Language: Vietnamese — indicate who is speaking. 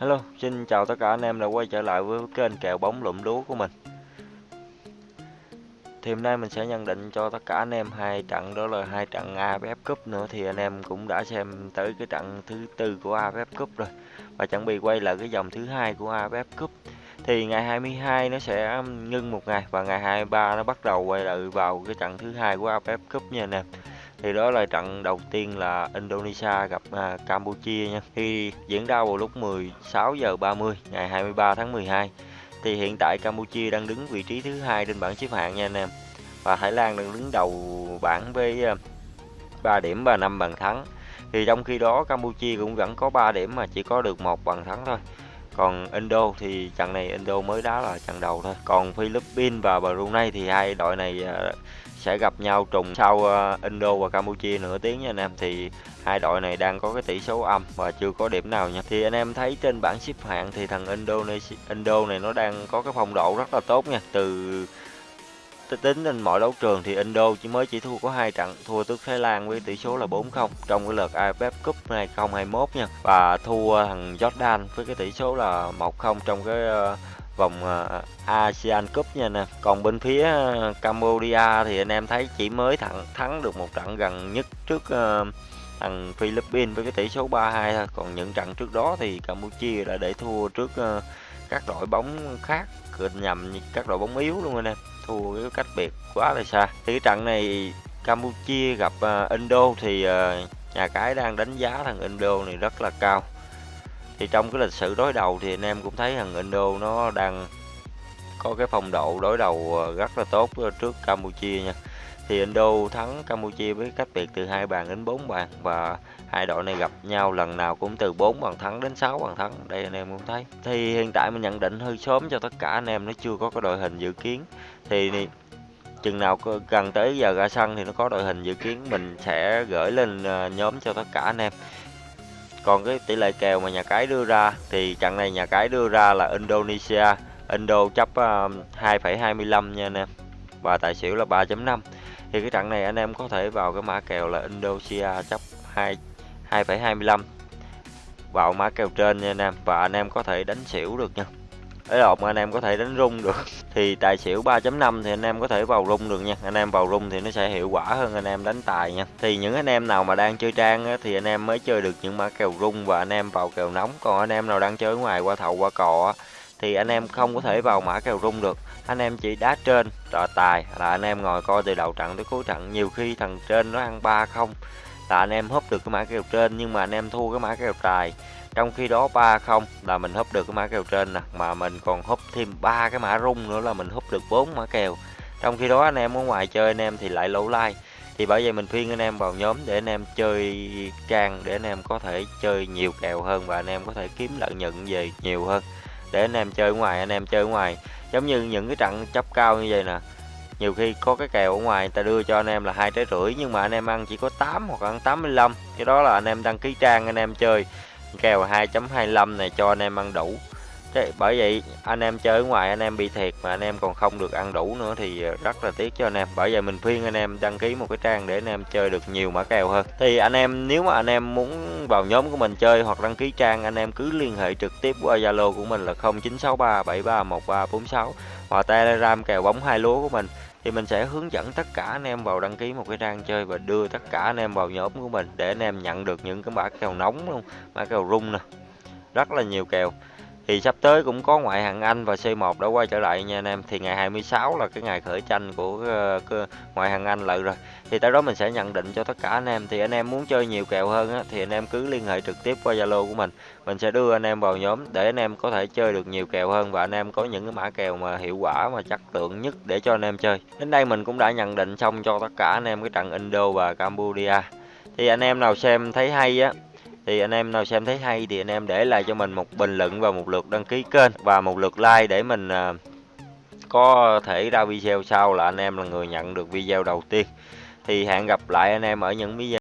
Speaker 1: Hello, xin chào tất cả anh em đã quay trở lại với kênh kèo bóng lụm lúa của mình. Thì hôm nay mình sẽ nhận định cho tất cả anh em hai trận đó là hai trận AFF Cup nữa thì anh em cũng đã xem tới cái trận thứ tư của AFF Cup rồi và chuẩn bị quay lại cái dòng thứ hai của AFF Cup. Thì ngày 22 nó sẽ ngưng một ngày và ngày 23 nó bắt đầu quay lại vào cái trận thứ hai của AFF Cup nha anh em thì đó là trận đầu tiên là Indonesia gặp à, Campuchia nha. Khi diễn ra vào lúc 16 giờ 30 ngày 23 tháng 12 thì hiện tại Campuchia đang đứng vị trí thứ hai trên bảng xếp hạng nha anh em. Và Thái Lan đang đứng đầu bảng với à, 3 điểm và 5 bàn thắng. Thì trong khi đó Campuchia cũng vẫn có 3 điểm mà chỉ có được một bàn thắng thôi còn Indo thì trận này Indo mới đá là trận đầu thôi. Còn Philippines và Brunei thì hai đội này ờ, sẽ gặp nhau trùng sau ờ, Indo và Campuchia nửa tiếng nha anh em. Thì hai đội này đang có cái tỷ số âm và chưa có điểm nào nha. Thì anh em thấy trên bảng xếp hạng thì thằng Indonesia, Indo này nó đang có cái phong độ rất là tốt nha. Từ tính trên mọi đấu trường thì Indo chỉ mới chỉ thua có hai trận, thua trước Thái Lan với tỷ số là 4-0 trong cái lượt AFF Cup 2021 nha. Và thua thằng Jordan với cái tỷ số là 1-0 trong cái ờ, vòng ờ, ASEAN Cup nha nè. Còn bên phía ờ, Cambodia thì anh em thấy chỉ mới thắng thắng được một trận gần nhất trước thằng Philippines với cái tỷ số 3-2 thôi. Còn những trận trước đó thì Campuchia đã để thua trước các đội bóng khác nhầm các đội bóng yếu luôn anh em thua cái cách biệt quá là xa. Thì cái trận này Campuchia gặp uh, Indo thì uh, nhà cái đang đánh giá thằng Indo này rất là cao. Thì trong cái lịch sử đối đầu thì anh em cũng thấy thằng Indo nó đang có cái phong độ đối đầu ờ, rất là tốt ờ, trước Campuchia nha. Thì Indo thắng Campuchia với cách biệt từ hai bàn đến 4 bàn và hai đội này gặp nhau lần nào cũng từ 4 bàn thắng đến 6 bàn thắng. Đây anh em cũng thấy. Thì hiện tại mình nhận định hơi sớm cho tất cả anh em, nó chưa có cái đội hình dự kiến. Thì chừng nào gần tới giờ ra sân thì nó có đội hình dự kiến, mình sẽ gửi lên ờ, nhóm cho tất cả anh em. Còn cái tỷ lệ kèo mà nhà cái đưa ra thì trận này nhà cái đưa ra là Indonesia Indo chấp à, uh, 2,25 nha anh em. Và tài xỉu là 3.5 thì cái trận này anh em có thể vào cái mã kèo là Indonesia chấp 2 2,25 vào mã kèo trên nha anh em và anh em có thể đánh xỉu được nha. Ấy lộn anh em có thể đánh rung được. Thì tài xỉu 3.5 thì anh em có thể vào rung được nha. Anh em vào rung thì nó sẽ hiệu quả hơn anh em đánh tài nha. Thì những anh em nào mà đang chơi trang á, thì anh em mới chơi được những mã kèo rung và anh em vào kèo nóng. Còn anh em nào đang chơi ngoài qua thầu qua cò á, thì anh em không có thể vào mã kèo rung được anh em chỉ đá trên là tài là anh em ngồi coi từ đầu trận tới cuối trận nhiều khi thằng trên nó ăn ba không là anh em húp được cái mã kèo trên nhưng mà anh em thua cái mã kèo tài trong khi đó ba không là mình húp được cái mã kèo trên nè mà mình còn húp thêm ba cái mã rung nữa là mình húp được bốn mã kèo trong khi đó anh em ở ngoài chơi anh em thì lại lỗ like thì bởi vậy mình khuyên anh em vào nhóm để anh em chơi trang để anh em có thể chơi nhiều kèo hơn và anh em có thể kiếm lợi nhuận về nhiều hơn để anh em chơi ngoài, anh em chơi ngoài. Giống như những cái trận chấp cao như vậy nè, nhiều khi có cái kèo ở ngoài người ta đưa cho anh em là hai trái rưỡi, nhưng mà anh em ăn chỉ có 8 hoặc ăn 85 cái đó là anh em đăng ký trang, anh em chơi. Kèo 2.25 này cho anh em ăn đủ. Thế bởi vậy anh em chơi ở ngoài anh em bị thiệt mà anh em còn không được ăn đủ nữa thì rất là tiếc cho anh em bởi vậy mình khuyên anh em đăng ký một cái trang để anh em chơi được nhiều mã kèo hơn thì anh em nếu mà anh em muốn vào nhóm của mình chơi hoặc đăng ký trang anh em cứ liên hệ trực tiếp qua Zalo của mình là 0963731346 hoặc Telegram kèo bóng hai lúa của mình thì mình sẽ hướng dẫn tất cả anh em vào đăng ký một cái trang chơi và đưa tất cả anh em vào nhóm của mình để anh em nhận được những cái mã kèo nóng luôn mã kèo rung nè rất là nhiều kèo thì sắp tới cũng có ngoại hạng Anh và C1 đã quay trở lại nha anh em. Thì ngày 26 là cái ngày khởi tranh của uh, ngoại hạng Anh lại rồi. Thì tới đó mình sẽ nhận định cho tất cả anh em. Thì anh em muốn chơi nhiều kèo hơn á, thì anh em cứ liên hệ trực tiếp qua Zalo của mình. Mình sẽ đưa anh em vào nhóm để anh em có thể chơi được nhiều kèo hơn và anh em có những cái mã kèo mà hiệu quả mà chất lượng nhất để cho anh em chơi. Đến đây mình cũng đã nhận định xong cho tất cả anh em cái trận Indo và Cambodia. Thì anh em nào xem thấy hay á thì anh em nào xem thấy hay thì anh em để lại cho mình một bình luận và một lượt đăng ký kênh và một lượt like để mình à, có thể ra video sau là anh em là người nhận được video đầu tiên. Thì hẹn gặp lại anh em ở những video